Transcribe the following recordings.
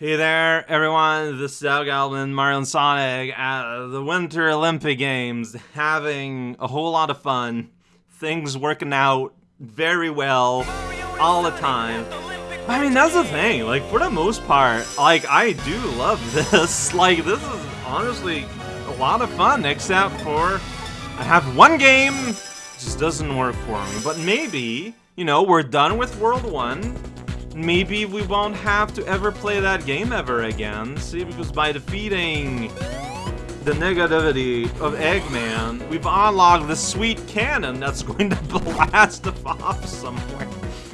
Hey there, everyone. This is Doug Alvin, Mario and Sonic at the Winter Olympic Games, having a whole lot of fun. Things working out very well all the time. I mean, that's the thing. Like, for the most part, like, I do love this. Like, this is honestly a lot of fun, except for I have one game just doesn't work for me. But maybe, you know, we're done with World 1 maybe we won't have to ever play that game ever again. See, because by defeating the negativity of Eggman, we've unlocked the sweet cannon that's going to blast off somewhere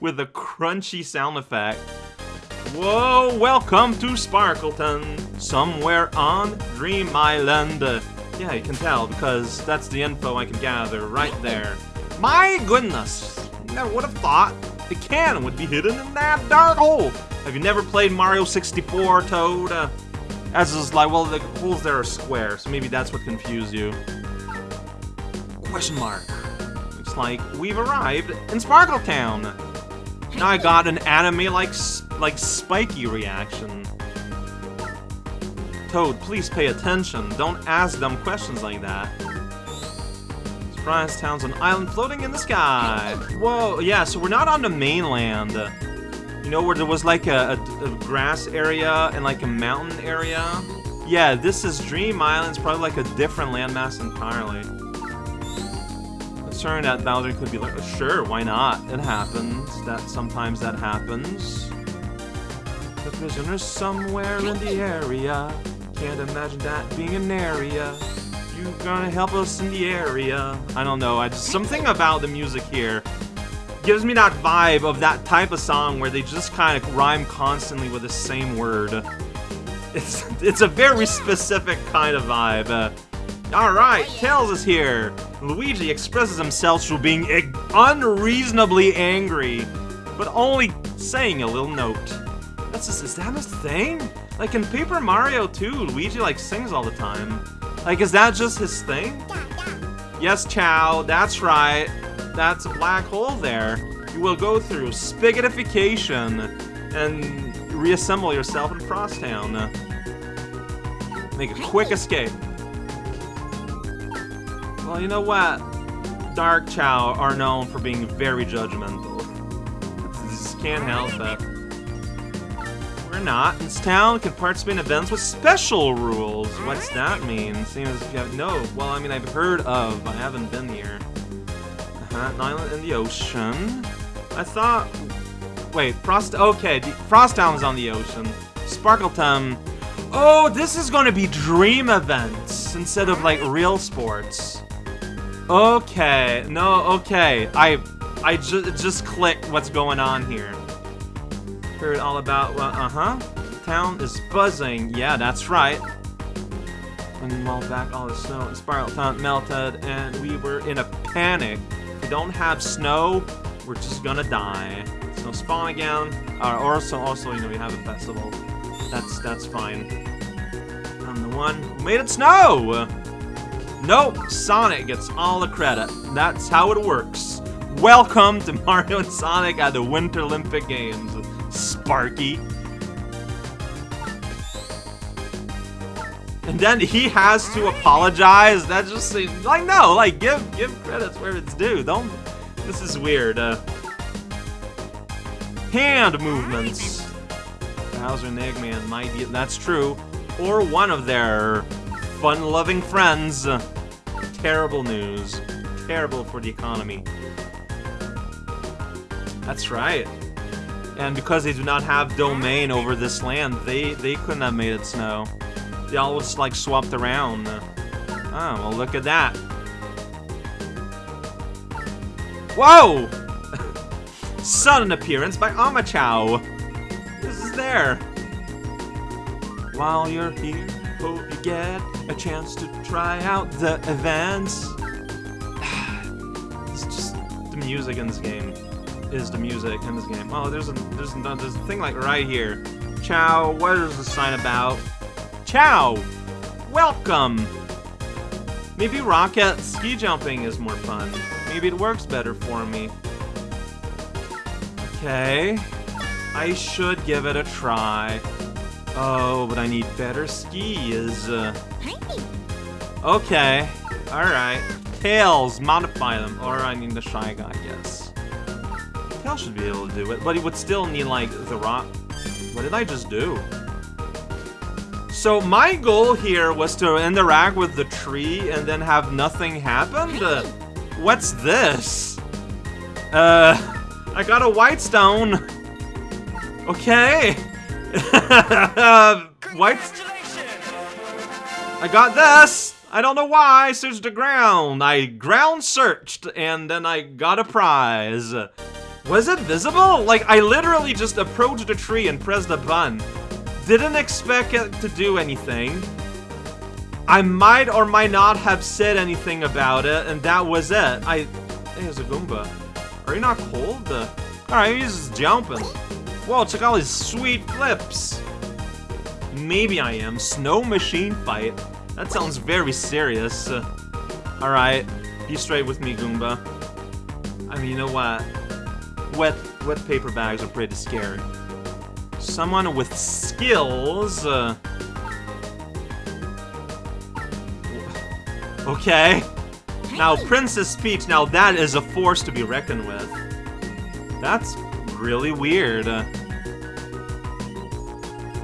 with a crunchy sound effect. Whoa, welcome to Sparkleton, somewhere on Dream Island. Yeah, you can tell because that's the info I can gather right there. My goodness, never would have thought the cannon would be hidden in that dark hole. Have you never played Mario 64, Toad? Uh, as is like, well, the holes there are square, so maybe that's what confused you. Question mark. Looks like we've arrived in Sparkle Town. Now I got an anime like like spiky reaction. Toad, please pay attention. Don't ask dumb questions like that. Surprise town's an island floating in the sky. Whoa, yeah, so we're not on the mainland. You know, where there was like a, a, a grass area and like a mountain area? Yeah, this is Dream Island. It's probably like a different landmass entirely. Concerned that Bowser could be like, oh, sure, why not? It happens. That sometimes that happens. The prisoner's somewhere in the area. Can't imagine that being an area you gonna help us in the area? I don't know, I just, something about the music here gives me that vibe of that type of song where they just kind of rhyme constantly with the same word. It's, it's a very specific kind of vibe. Alright, Tails is here. Luigi expresses himself through being unreasonably angry, but only saying a little note. That's just, is that a thing? Like in Paper Mario 2, Luigi like sings all the time. Like, is that just his thing? Yes, Chao, that's right. That's a black hole there. You will go through spaghettification and reassemble yourself in Frosttown. Make a quick escape. Well, you know what? Dark Chao are known for being very judgmental. Just can't help it or not. This town can participate in events with special rules. What's that mean? Seems you have no. Well, I mean, I've heard of, but I haven't been here. Uh-huh, an island in the ocean. I thought. Wait, Frost. Okay, Frosttown is on the ocean. Sparkleton. Oh, this is to be dream events instead of like real sports. Okay, no, okay. I, I ju just clicked what's going on here heard all about, well, uh-huh. Town is buzzing. Yeah, that's right. When while back, all the snow and spiral town melted, and we were in a panic. If we don't have snow, we're just gonna die. Snow spawn again. Uh, also, also, you know, we have a festival. That's that's fine. I'm the one who made it snow. Nope, Sonic gets all the credit. That's how it works. Welcome to Mario and Sonic at the Winter Olympic Games. Sparky. And then he has to apologize. That just seems like no, like give give credits where it's due. Don't. This is weird. Uh, hand movements. Bowser and Eggman might be. That's true. Or one of their fun-loving friends. Terrible news. Terrible for the economy. That's right. And because they do not have domain over this land, they, they couldn't have made it snow. They all just like swapped around. Oh, well look at that. Whoa! Sudden appearance by Omochao. This is there. While you're here, hope you get a chance to try out the events. it's just the music in this game is the music in this game. Oh, there's a there's a, there's a thing like right here. Chao, what is the sign about? Chao, welcome. Maybe rocket ski jumping is more fun. Maybe it works better for me. Okay, I should give it a try. Oh, but I need better skis. Okay, alright. Tails, modify them. Or I need the Shy Guy, I guess. Tails should be able to do it, but he would still need, like, the rock. What did I just do? So my goal here was to interact with the tree and then have nothing happen? Uh, what's this? Uh, I got a white stone. Okay. white. I got this. I don't know why. I searched the ground. I ground searched and then I got a prize. Was it visible? Like, I literally just approached the tree and pressed a button. Didn't expect it to do anything. I might or might not have said anything about it, and that was it. I... Hey, there's a Goomba. Are you not cold? Uh, Alright, he's just jumping. Whoa, check out his sweet flips. Maybe I am. Snow machine fight. That sounds very serious. Uh, Alright, be straight with me, Goomba. I mean, you know what? Wet, wet paper bags are pretty scary. Someone with skills. Uh, okay. Now, Princess Peach, now that is a force to be reckoned with. That's really weird. Uh,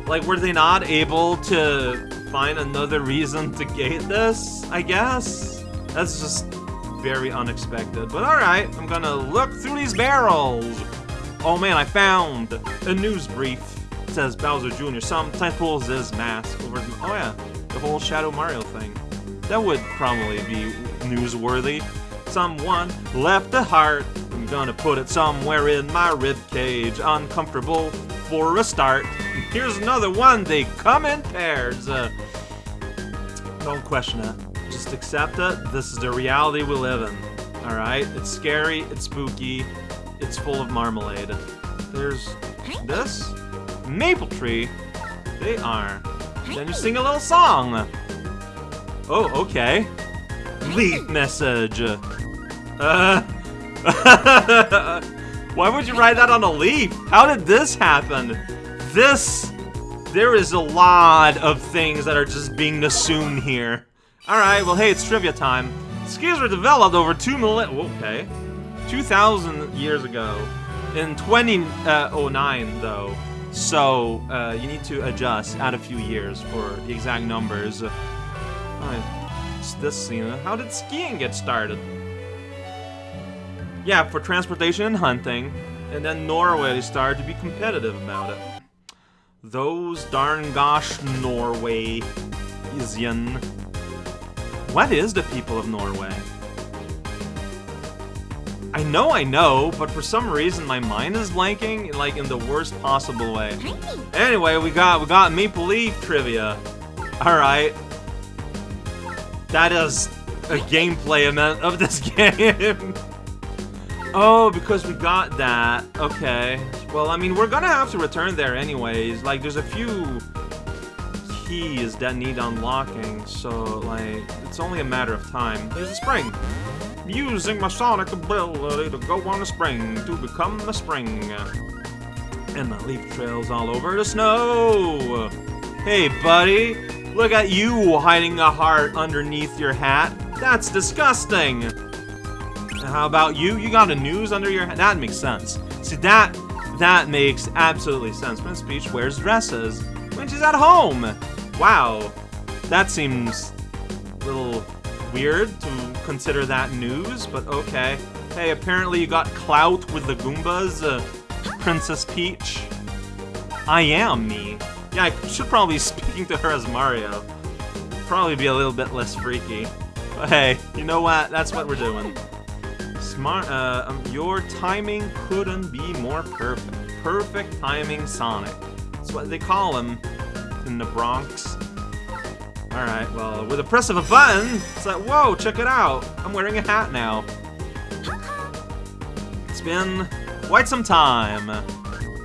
like, were they not able to find another reason to gate this, I guess? That's just very unexpected. But alright, I'm gonna look through these barrels. Oh man, I found a news brief. It says Bowser Jr. Sometimes pulls his mask over. Oh yeah, the whole Shadow Mario thing. That would probably be newsworthy. Someone left a heart. I'm gonna put it somewhere in my rib cage. Uncomfortable for a start. Here's another one. They come in pairs. Uh, don't question it. Just accept it. This is the reality we live in. All right. It's scary. It's spooky. It's full of marmalade. There's this maple tree. They are. Then you sing a little song. Oh, okay. Leaf message. Uh. Why would you write that on a leaf? How did this happen? This. There is a lot of things that are just being assumed here. Alright, well, hey, it's trivia time. Skis were developed over two millennia. Okay. 2,000 years ago. In 2009, though. So, uh, you need to adjust, add a few years for the exact numbers. Alright, it's this scene. How did skiing get started? Yeah, for transportation and hunting. And then Norway started to be competitive about it. Those darn gosh Norwaysian. What is the people of Norway? I know I know, but for some reason my mind is blanking, like in the worst possible way. Anyway, we got we got Maple Leaf trivia. Alright. That is a gameplay event of this game. oh, because we got that. Okay. Well, I mean, we're gonna have to return there anyways. Like, there's a few keys that need unlocking, so, like, it's only a matter of time. There's a spring. Using my sonic ability to go on a spring to become a spring. And my leaf trails all over the snow. Hey, buddy. Look at you hiding a heart underneath your hat. That's disgusting. How about you? You got a news under your hat? That makes sense. See, that that makes absolutely sense. Prince Peach wears dresses when she's at home. Wow. That seems a little weird to consider that news, but okay. Hey, apparently you got clout with the Goombas, uh, Princess Peach. I am me. Yeah, I should probably be speaking to her as Mario. Probably be a little bit less freaky. But hey, you know what? That's what we're doing. Smart, uh, um, your timing couldn't be more perfect. Perfect timing Sonic. That's what they call him in the Bronx. Alright, well, with the press of a button, it's like, whoa, check it out. I'm wearing a hat now. It's been quite some time.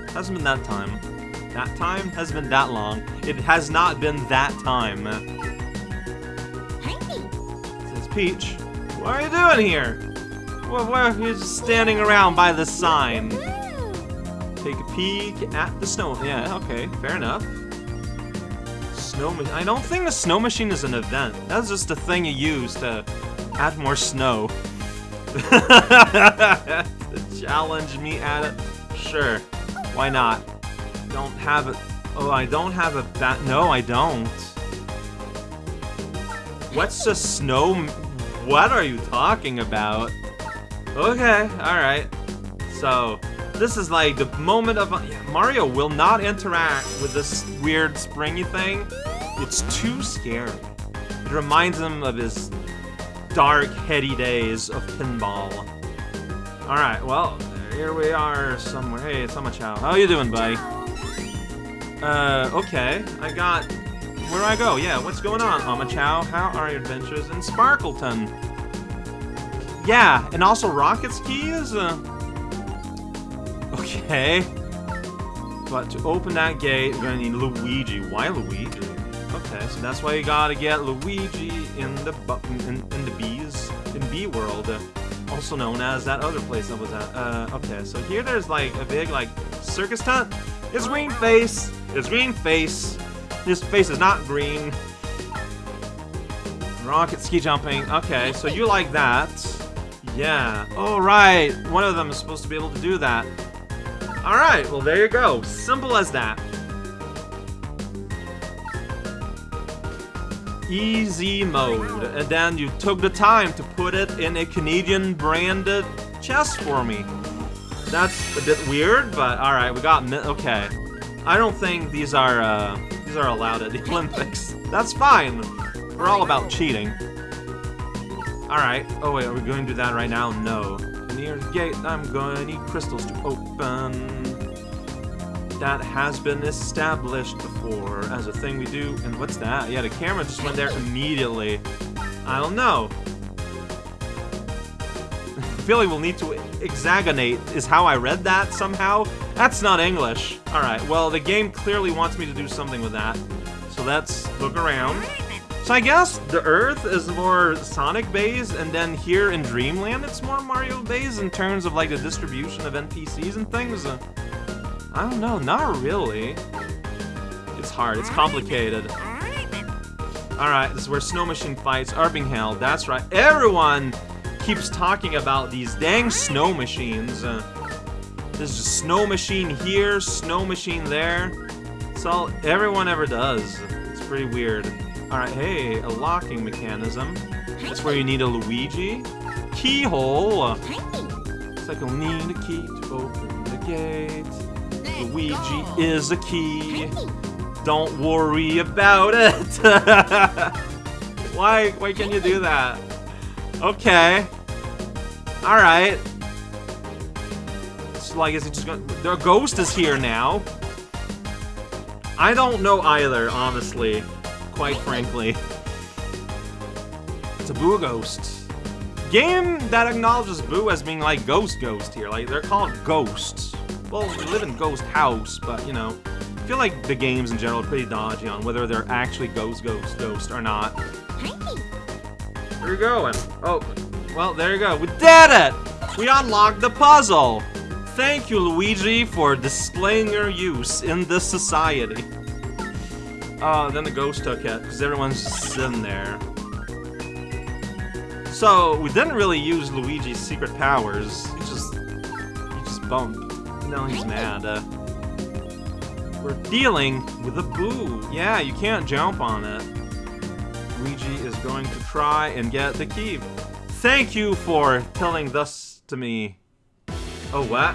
Hasn't been that time. That time has been that long. It has not been that time. Says Peach. What are you doing here? Well, why are you just standing around by the sign? Take a peek at the snow. Yeah, okay, fair enough. snow. I don't think the snow machine is an event. That's just a thing you use to add more snow. Challenge me at it? Sure. Why not? Don't have it. Oh, I don't have a bat. No, I don't. What's a snow? What are you talking about? Okay, alright. So, this is like the moment of... Yeah, Mario will not interact with this weird springy thing. It's too scary. It reminds him of his dark, heady days of pinball. Alright, well, here we are somewhere. Hey, it's Chao. How you doing, buddy? Uh, okay. I got... Where do I go? Yeah, what's going on, Omochao? How are your adventures in Sparkleton? Yeah, and also Rocket's keys? Uh, okay. But to open that gate, we're gonna need Luigi. Why Luigi? Okay, so that's why you gotta get Luigi in the in, in the bees in Bee World, also known as that other place I was at. Uh, okay, so here there's like a big like circus tent. It's green face. It's green face. His face is not green. Rocket ski jumping. Okay, so you like that. Yeah. Oh, right. One of them is supposed to be able to do that. Alright, well there you go. Simple as that. Easy mode. And then you took the time to put it in a Canadian branded chest for me. That's a bit weird, but alright, we got okay. I don't think these are uh, these are allowed at the Olympics. That's fine. We're all about cheating. Alright. Oh wait, are we going to do that right now? No near the gate, I'm gonna need crystals to open. That has been established before as a thing we do. And what's that? Yeah, the camera just went there immediately. I don't know. Like we'll need to hexagonate is how I read that somehow. That's not English. Alright, well, the game clearly wants me to do something with that. So let's look around. So I guess the Earth is more Sonic-based, and then here in Dreamland it's more Mario-based in terms of like the distribution of NPCs and things. I don't know, not really. It's hard, it's complicated. Alright, this is where Snow Machine fights being. That's right, everyone keeps talking about these dang snow machines. Uh, there's a snow machine here, snow machine there. It's all everyone ever does. It's pretty weird. Alright, hey, a locking mechanism. That's where you need a Luigi. Keyhole! It's like you'll need a key to open the gate. Luigi is a key. Don't worry about it! why, why can you do that? Okay. Alright. So I guess it's just gonna... The ghost is here now. I don't know either, honestly quite frankly. It's a Boo Ghost. Game that acknowledges Boo as being like Ghost Ghost here. Like, they're called ghosts. Well, we live in Ghost House, but, you know, I feel like the games in general are pretty dodgy on whether they're actually Ghost Ghost Ghost or not. Where are you going? Oh, well, there you go. We did it! We unlocked the puzzle! Thank you, Luigi, for displaying your use in this society. Oh, then the ghost took it, because everyone's just sitting there. So, we didn't really use Luigi's secret powers. He just... He just bumped. Now he's mad. Uh, we're dealing with a boo. Yeah, you can't jump on it. Luigi is going to try and get the key. Thank you for telling this to me. Oh, what?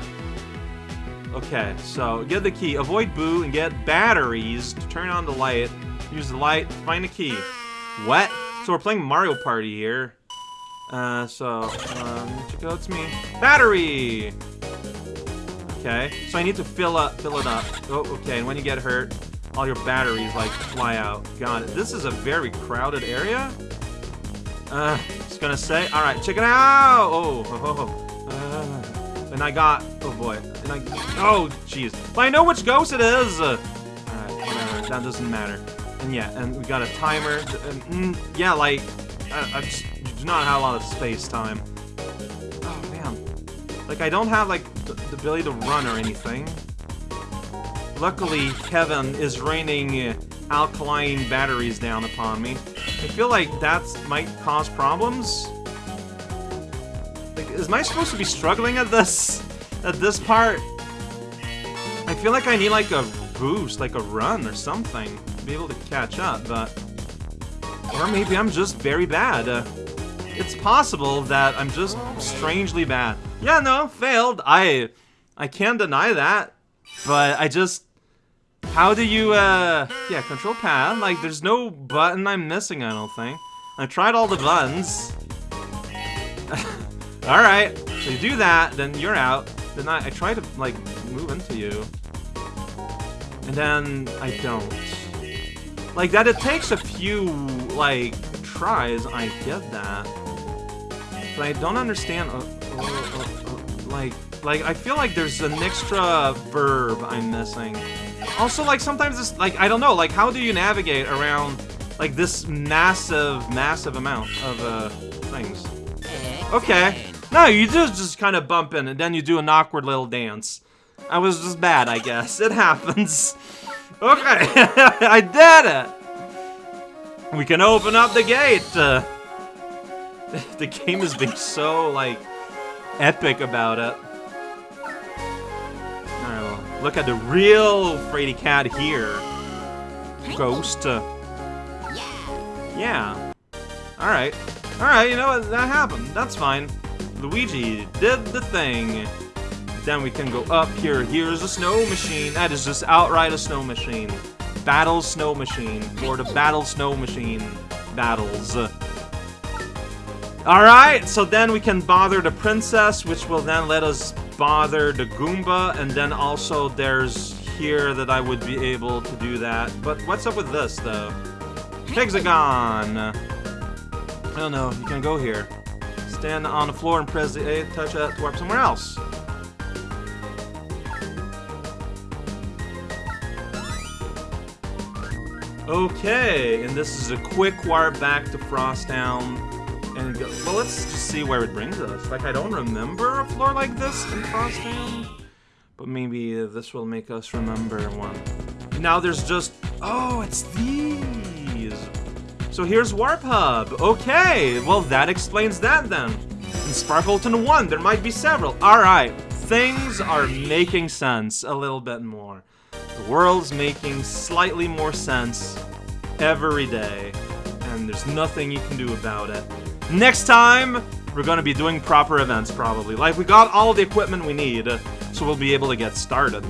Okay, so get the key. Avoid Boo and get batteries to turn on the light. Use the light, find the key. What? So we're playing Mario Party here. Uh, so, um, check out, me. Battery! Okay, so I need to fill up, fill it up. Oh, okay, and when you get hurt, all your batteries, like, fly out. It. This is a very crowded area. Uh, just gonna say, alright, check it out! Oh, oh, and I got, oh boy, and I, oh, jeez. But I know which ghost it is! Uh, Alright, whatever, that doesn't matter. And yeah, and we got a timer. And, mm, yeah, like, I, I just do not have a lot of space time. Oh, man. Like, I don't have, like, the, the ability to run or anything. Luckily, Kevin is raining alkaline batteries down upon me. I feel like that might cause problems. Is I supposed to be struggling at this? At this part? I feel like I need like a boost, like a run or something to be able to catch up, but... Or maybe I'm just very bad. Uh, it's possible that I'm just strangely bad. Yeah, no, failed. I I can't deny that. But I just how do you uh yeah, control pad. Like there's no button I'm missing, I don't think. I tried all the buttons. Alright, so you do that, then you're out. Then I, I try to like move into you. And then I don't. Like that it takes a few like tries, I get that. But I don't understand, uh, uh, uh, like, like, I feel like there's an extra verb I'm missing. Also, like, sometimes it's, like, I don't know, like, how do you navigate around, like, this massive, massive amount of, uh, things? Okay. No, you just, just kind of bump in, and then you do an awkward little dance. I was just bad, I guess. It happens. Okay, I did it! We can open up the gate! Uh, the game is being so, like, epic about it. Alright, well, look at the real Freddy Cat here. Ghost. Uh, yeah. Alright. Alright, you know what? That happened. That's fine. Luigi did the thing. Then we can go up here. Here's a snow machine. That is just outright a snow machine. Battle snow machine. For the battle snow machine battles. Alright, so then we can bother the princess, which will then let us bother the Goomba, and then also there's here that I would be able to do that. But what's up with this, though? Hexagon! Oh, I don't know, you can go here. Stand on the floor and press the A, touch that to warp somewhere else. Okay, and this is a quick warp back to Frosttown and go, well, let's just see where it brings us. Like, I don't remember a floor like this in Frosttown, but maybe this will make us remember one. Now there's just, oh, it's these. So here's Warp Hub. Okay, well, that explains that then. In Sparkleton 1, there might be several. All right, things are making sense a little bit more. The world's making slightly more sense every day, and there's nothing you can do about it. Next time, we're gonna be doing proper events, probably. Like, we got all the equipment we need, so we'll be able to get started.